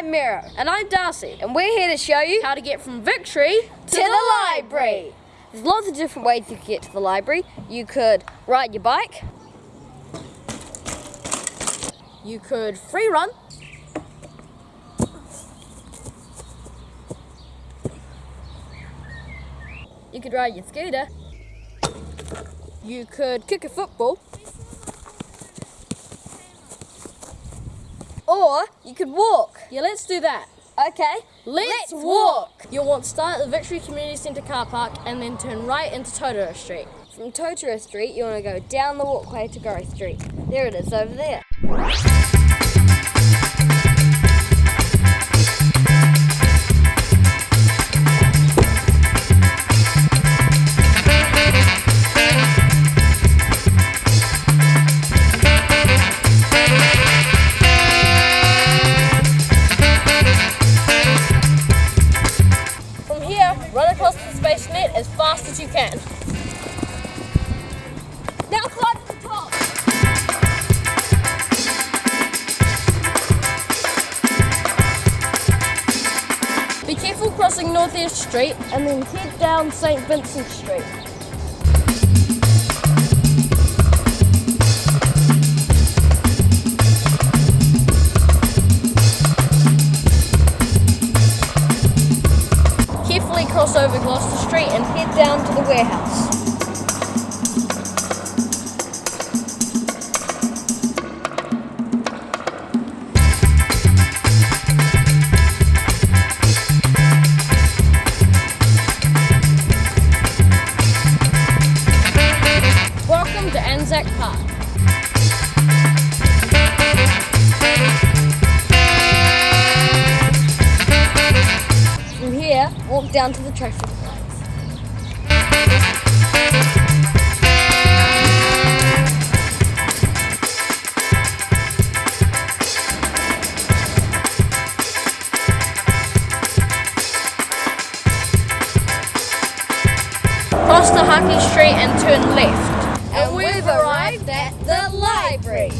I'm Miro. And I'm Darcy. And we're here to show you How to get from Victory to the library. There's lots of different ways you could get to the library. You could ride your bike. You could free run. You could ride your scooter. You could kick a football. Or you could walk. Yeah, let's do that. Okay, Let's, walk. You'll want to start at the Victory Community Centre car park and then turn right into Totara Street. From Totara Street, you want to go down the walkway to Goro Street. There it is over there. Across the space net as fast as you can. Now climb to the top. Be careful crossing North Northeast Street and then head down St. Vincent Street. Cross over Gloucester Street and head down to the warehouse. Welcome to Anzac Park. Down to the traffic lights. Cross the Hartley Street and turn left. And we've arrived at the library.